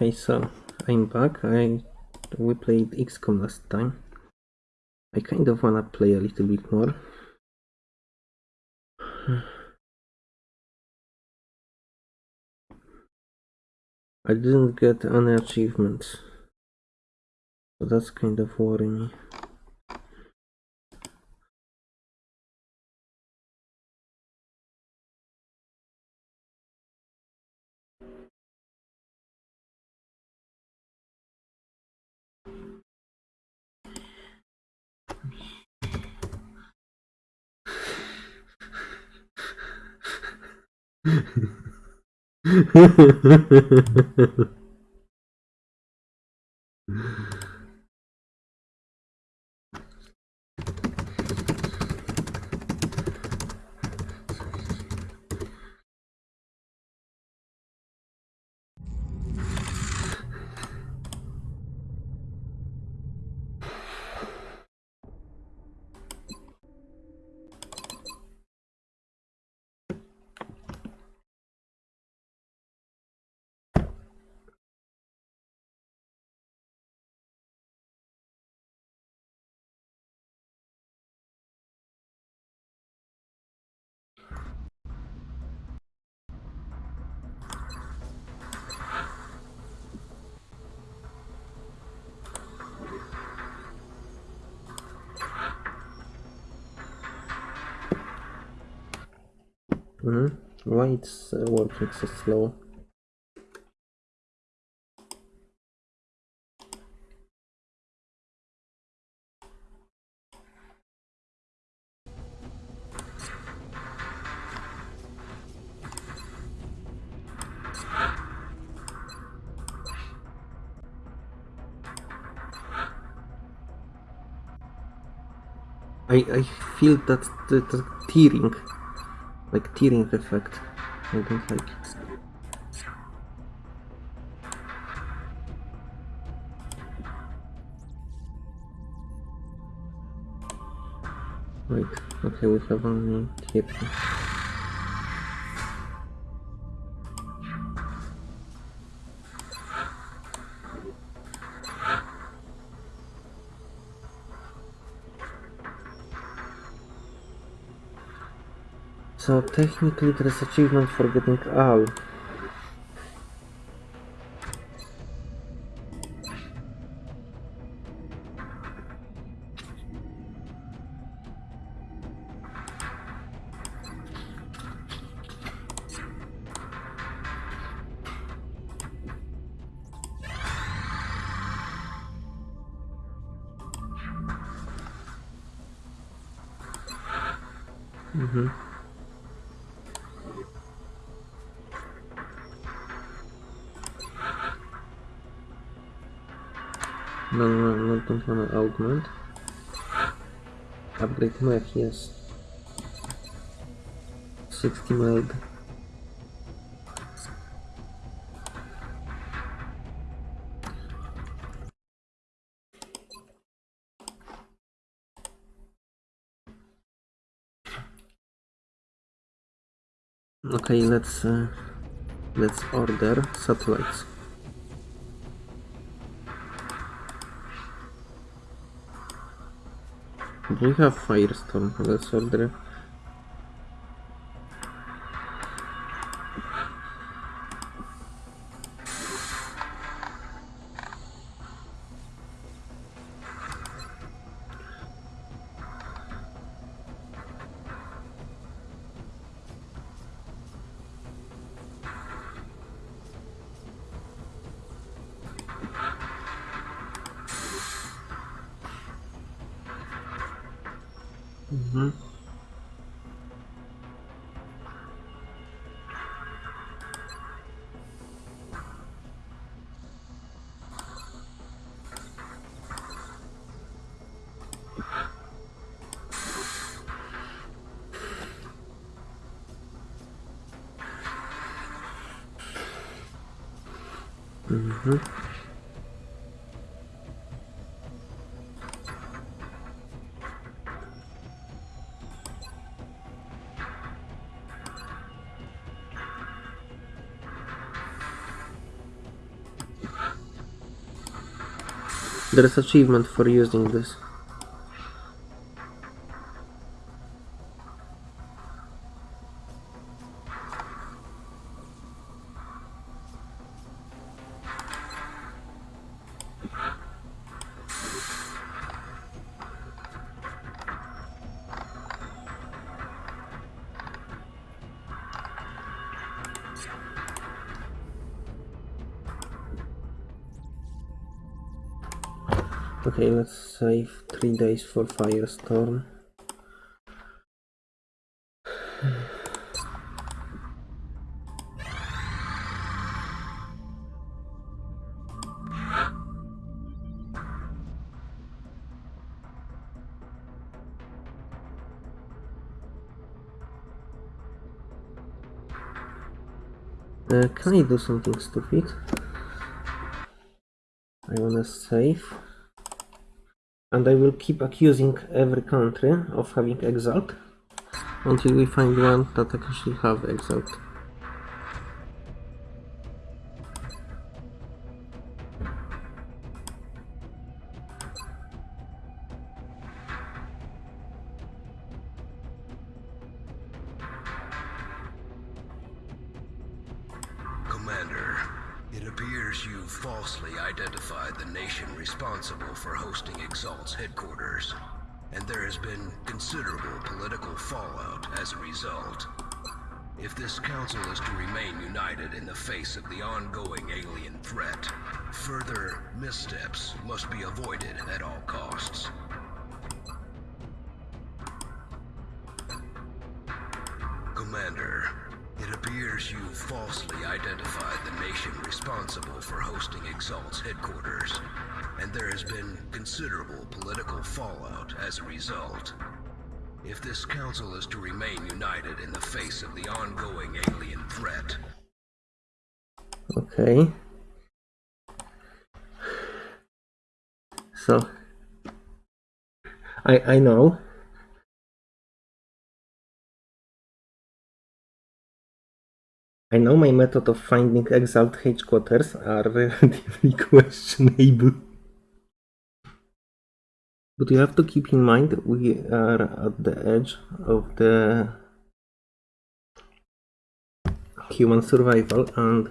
Okay, so I'm back. I we played XCOM last time. I kind of wanna play a little bit more. I didn't get any achievements. So that's kind of worrying me. Mm-hmm. hmm Why it's uh, working so slow? I, I feel that the, the tearing, like tearing effect. I don't like it. Wait, okay, we have only here. Technically there's achievement for getting all. Mm-hmm. No, no, no, don't wanna augment. Upgrade mech, yes. 60 meld. Okay, let's uh, let's order satellites. You have Firestorm? Let's order. There's achievement for using this. For firestorm. Uh, can I do something stupid? I wanna save. And I will keep accusing every country of having exalt until we find one that actually have exalt. Exalt's and there has been considerable political fallout as a result. If this council is to remain united in the face of the ongoing alien threat, Okay. So I I know. I know my method of finding Exalt headquarters are relatively questionable. But you have to keep in mind we are at the edge of the human survival and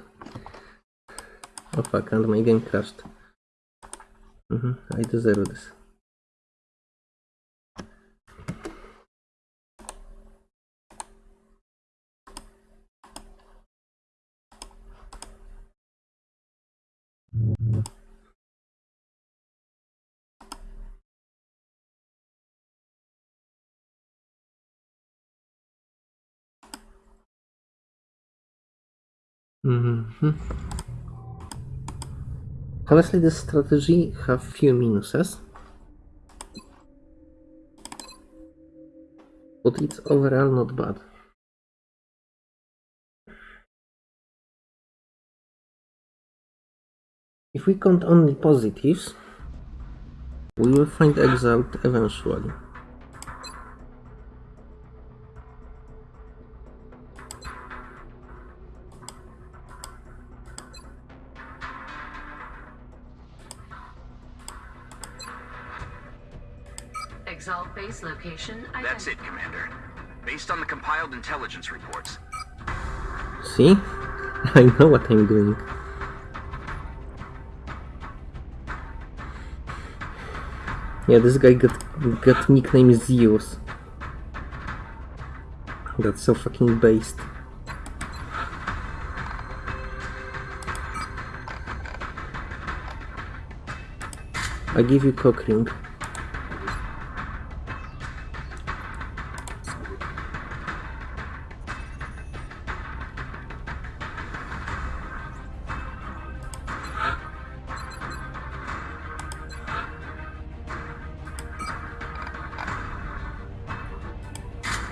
oh fuck and my game crashed. hmm I deserve this. Mhm. Honestly, this strategy have few minuses, but it's overall not bad. If we count only positives, we will find Exalt eventually. Compiled intelligence reports, See? I know what I'm doing. Yeah, this guy got got nickname Zeus. That's so fucking based. I give you cock ring.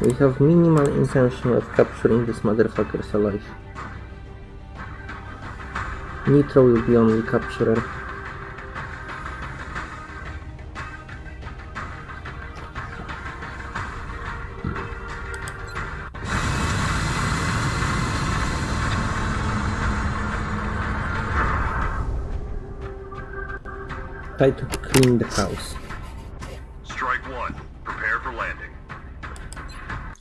We have minimal intention of capturing these motherfuckers alive. Nitro will be only capturer. try to clean the house.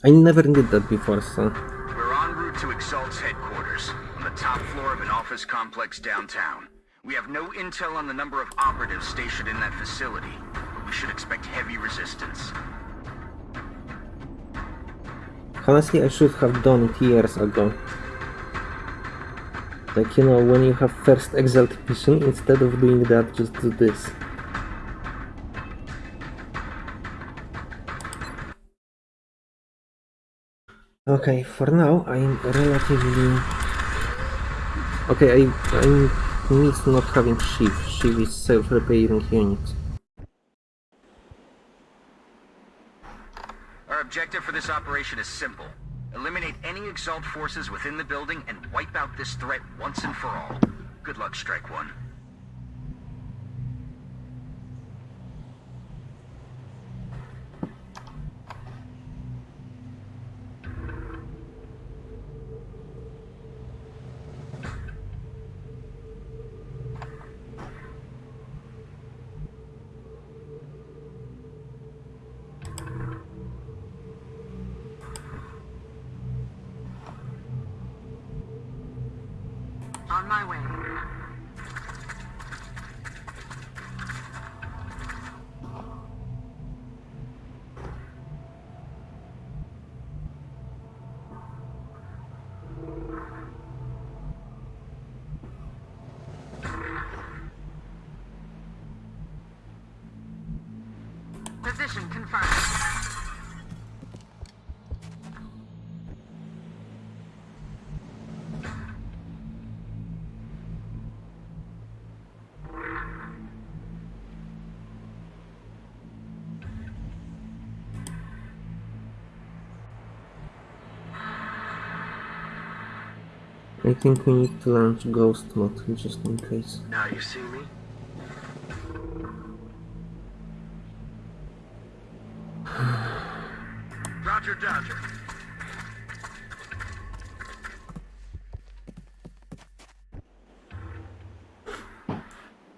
I never did that before, so We're en route to Exalt's headquarters, on the top floor of an office complex downtown. We have no intel on the number of operatives stationed in that facility, but we should expect heavy resistance. honestly I should have done it years ago. Like you know, when you have first Exalt mission, instead of doing that, just do this. Okay, for now I'm relatively okay. I I miss not having Shiv. Shiv is self-repairing unit. Our objective for this operation is simple. Eliminate any Exalt forces within the building and wipe out this threat once and for all. Good luck, Strike One. I think we need to launch Ghost mode just in case. Now you see me? Roger, Dodger.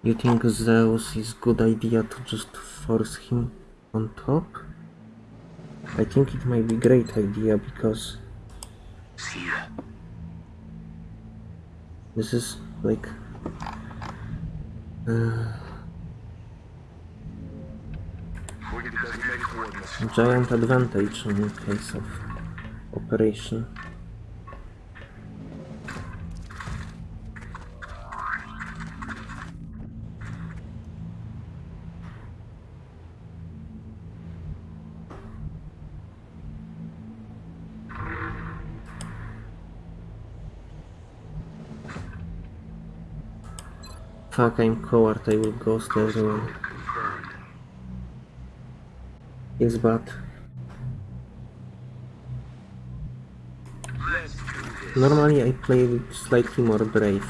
You think Zeus is a good idea to just force him on top? I think it might be great idea because this is like uh, We're gonna designated coordinates. giant advantage in case of operation. Fuck, I'm coward, I will ghost everyone. It's this. normally I play with slightly more brave.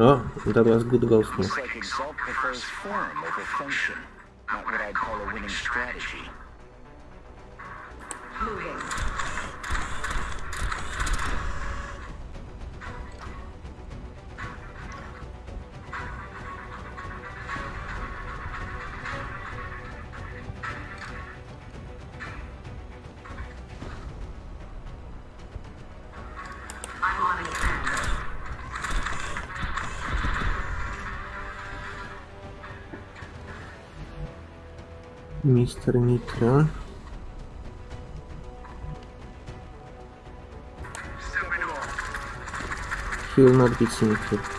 Oh, that was good ghost move. Looks like Exalt prefers form over function. Not what I'd call a winning strategy. Mr. Nitro. He will not be seen here.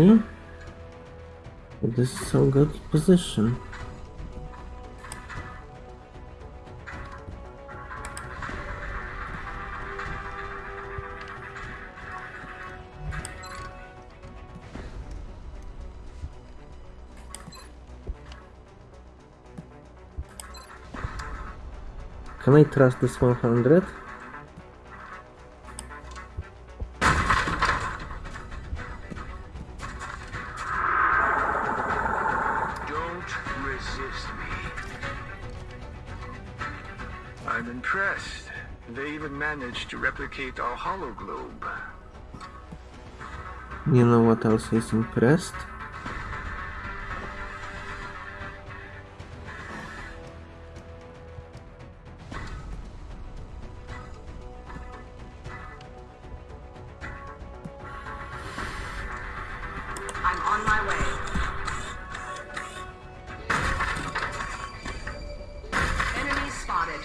This is so good position. Can I trust this 100? Replicate our Hologlobe. You know what else is impressed? I'm on my way. Enemy spotted.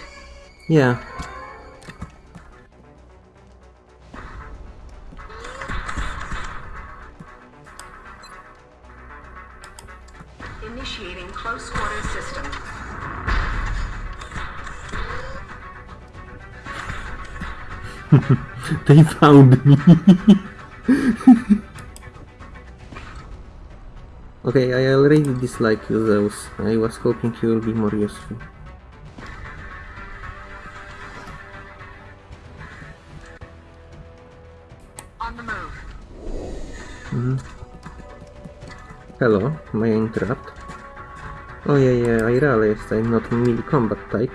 Yeah. They found me. okay, I already dislike you, Zeus. I was hoping you will be more useful. On the move. Mm-hmm. Hello, may I interrupt? Oh yeah, yeah, I realized I'm not a melee combat type.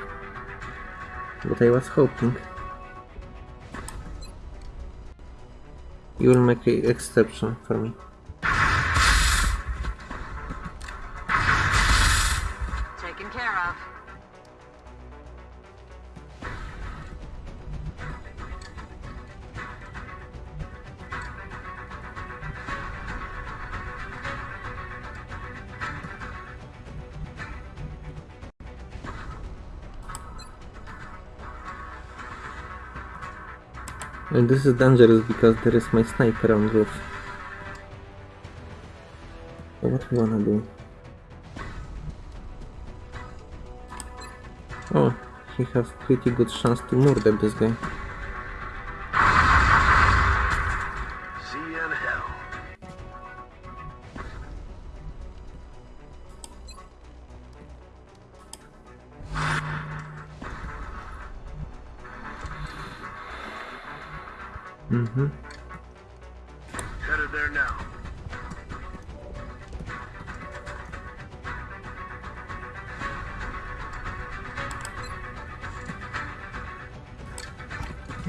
But I was hoping. You will make an exception for me. And this is dangerous because there is my sniper on roof. So what we wanna do? Oh, he has pretty good chance to murder this guy.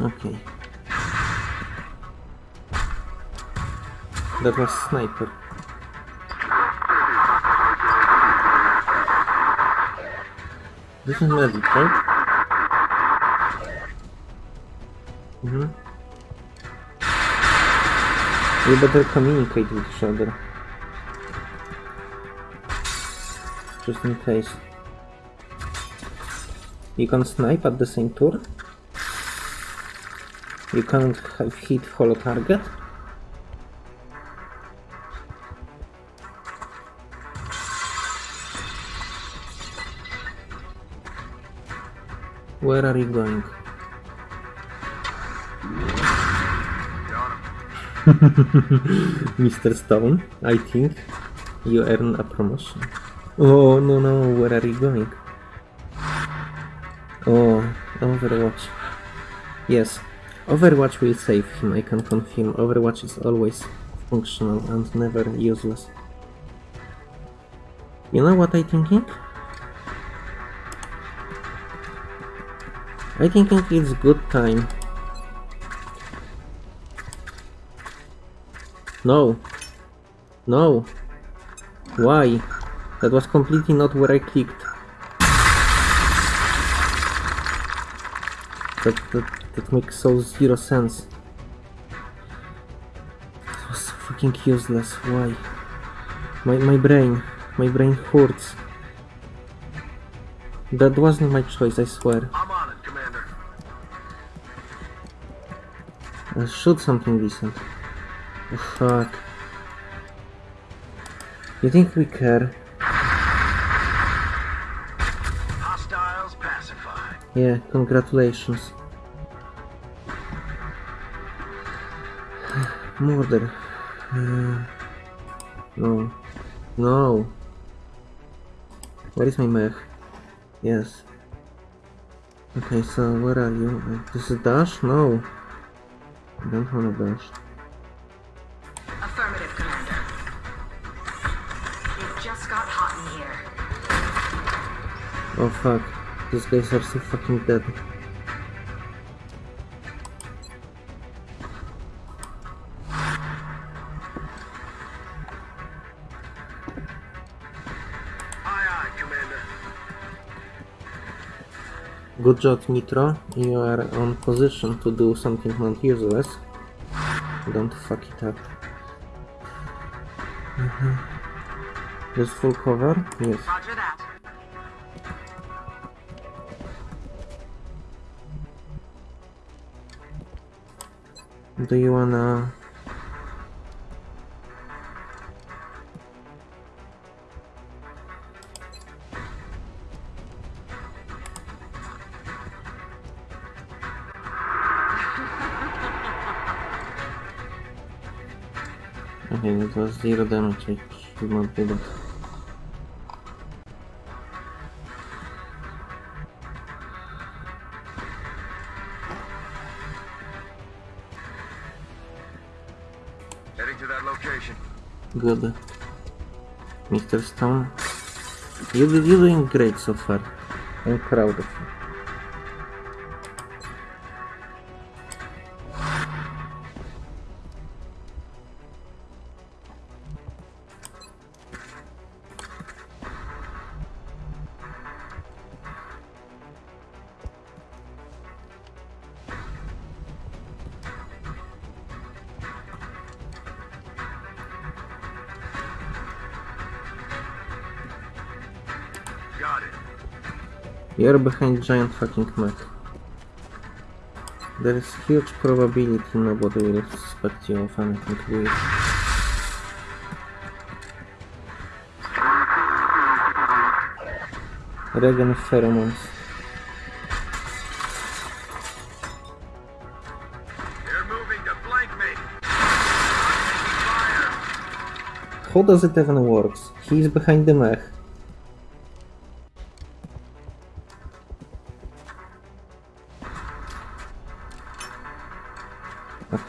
Okay. That was sniper. This is medic, right? Mm-hmm. We better communicate with each other. Just in case. You can snipe at the same turn? You can't have hit follow target? Where are you going? Mr. Stone, I think you earn a promotion. Oh no no, where are you going? Oh, Overwatch. Yes, Overwatch will save him, I can confirm. Overwatch is always functional and never useless. You know what I'm thinking? I thinking it's good time. No. No. Why? That was completely not where I clicked. That, that, that makes so zero sense. It was so freaking useless. Why? My, my brain. My brain hurts. That wasn't my choice, I swear. I'm on it, Commander. Uh, shoot something decent. Oh, fuck. You think we care? Yeah, congratulations. Murder. Uh, no. No. Where is my mech? Yes. Okay, so where are you? Uh, This is dash? No. I don't wanna dash. Affirmative, Commander. It just got hot in here. Oh fuck. These guys are so fucking dead. Good job, Nitro. You are on position to do something not useless. Don't fuck it up. Mhm. This full cover? Yes. Do you wanna... zero damage, should not that. Heading to that location. Good. Mr. Stone. You, you're doing great so far. I'm proud of you. You're behind giant fucking mech. There is huge probability nobody will suspect you of anything weird. Regen pheromones. They're moving to flank me. How does it even works? He's behind the mech.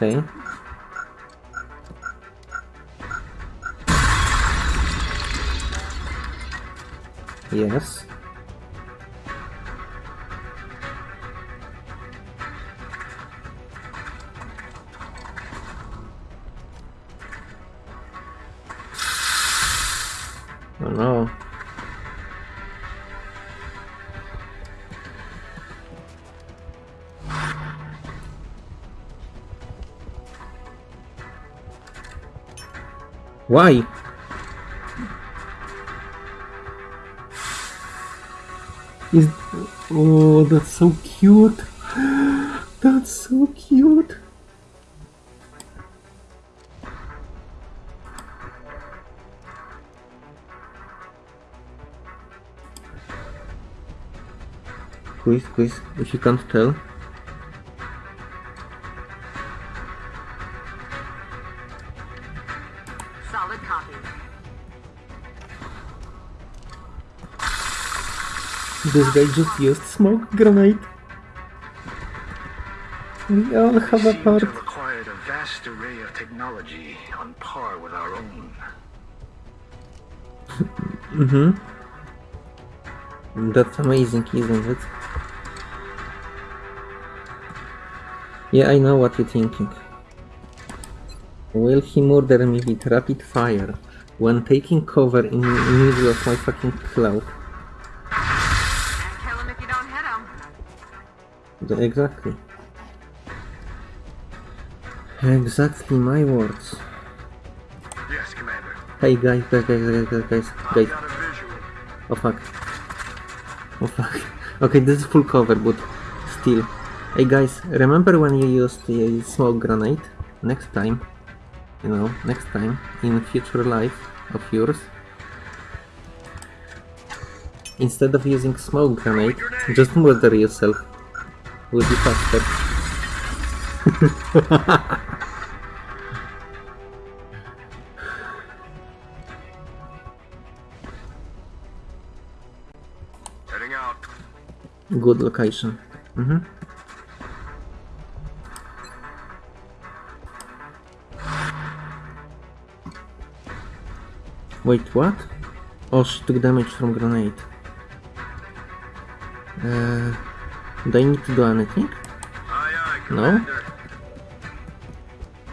Okay. Yes. Oh no. Why? Is oh that's so cute. That's so cute. Quiz, quiz, if you can't tell. This guy just used smoke grenade. We all have a part. acquired a vast array of technology on par with our own. Mm-hmm. That's amazing, isn't it? Yeah, I know what you're thinking. Will he murder me with rapid fire when taking cover in the middle of my fucking cloud? Exactly. Exactly my words. Yes, Commander. Hey guys, guys, guys, guys, guys, guys, guys. got a visual. Oh fuck. Oh fuck. Okay, this is full cover, but still. Hey guys, remember when you used a smoke grenade? Next time, you know, next time, in future life of yours, instead of using smoke grenade, just murder yourself. Will be out. Good location. Mhm. Wait, what? Oh, she took damage from grenade. Uh, do I need to do anything? Aye, aye, No?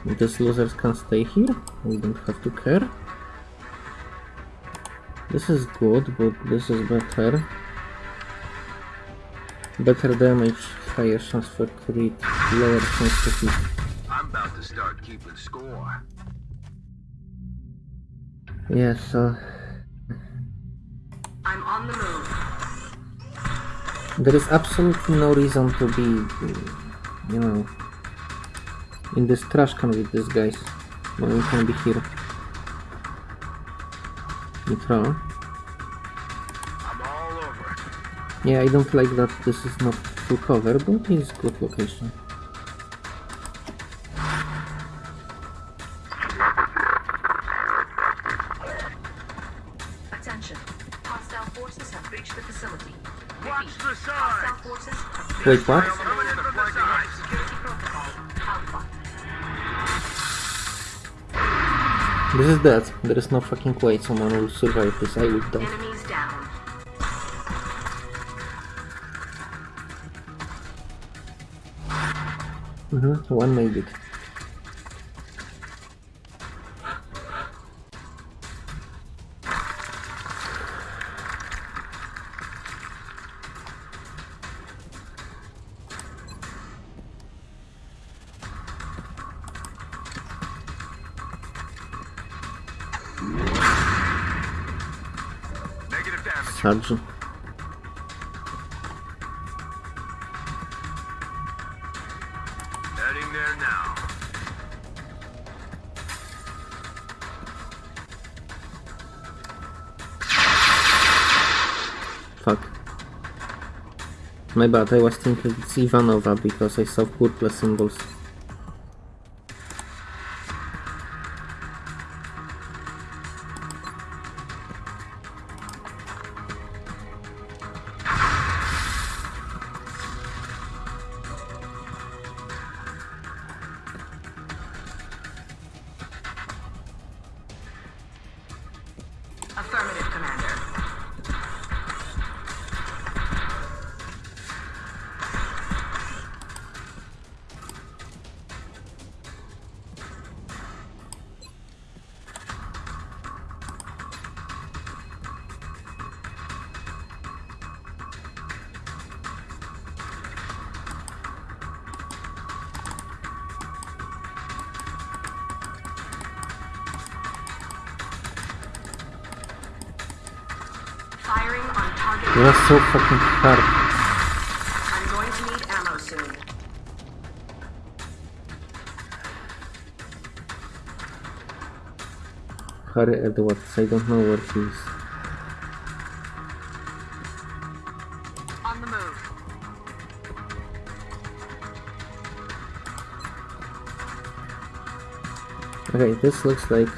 These losers can stay here. We don't have to care. This is good, but this is better. Better damage, higher chance for crit, lower chance to hit. I'm about to start keeping score. Yeah, so there is absolutely no reason to be, you know, in this trash can with these guys when we can be here. Nitro. I'm all over it. Yeah, I don't like that this is not full cover, but it's good location. Protocol. Alpha. This is dead. There is no fucking way someone will survive this. I will die. Mm-hmm. One made it. Charge. Heading there now. Fuck. My bad, I was thinking it's Ivanova because I saw purple symbols. Firing on target. It was so fucking hard. I'm going to need ammo soon. Harry Edwards, I don't know where he is. On the move. Okay, this looks like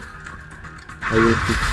I will.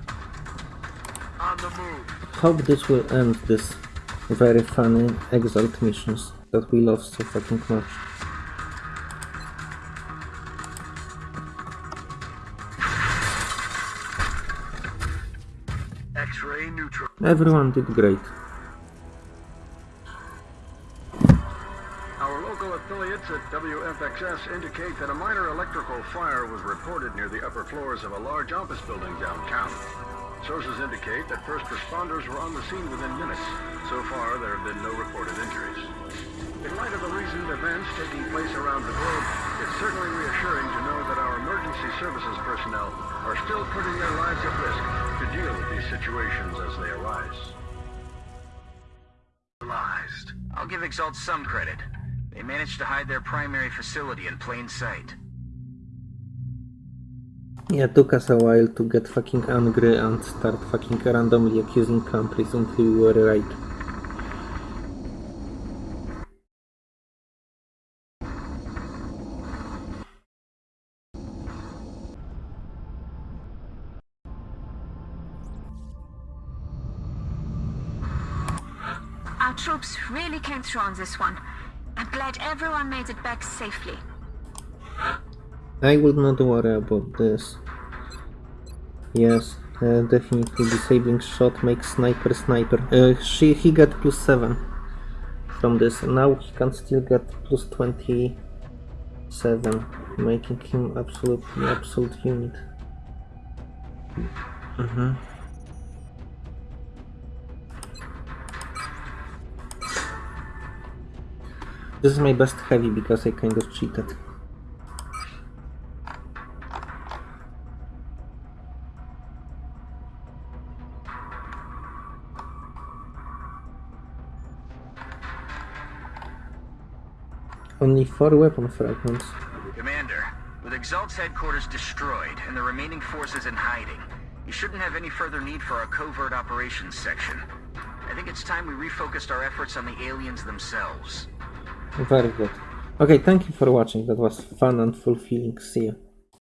Hope this will end this very funny Exalt missions that we love so fucking much. X-ray neutral. Everyone did great. Our local affiliates at WFXS indicate that a minor electrical fire was reported near the upper floors of a large office building downtown. Sources indicate that first responders were on the scene within minutes. So far, there have been no reported injuries. In light of the recent events taking place around the globe, it's certainly reassuring to know that our emergency services personnel are still putting their lives at risk to deal with these situations as they arise. I'll give Exalt some credit. They managed to hide their primary facility in plain sight. Yeah, took us a while to get fucking angry and start fucking randomly accusing countries until we were right. Our troops really came through on this one. I'm glad everyone made it back safely. I would not worry about this. Yes, uh, definitely disabling shot makes sniper sniper. Uh, she, he got plus 7 from this. Now he can still get plus 27, making him absolutely absolute unit. Mhm. This is my best heavy because I kind of cheated. Only four weapon fragments. Commander, with Exalt's headquarters destroyed and the remaining forces in hiding, you shouldn't have any further need for our covert operations section. I think it's time we refocused our efforts on the aliens themselves. Very good. Okay, thank you for watching. That was fun and fulfilling. See you.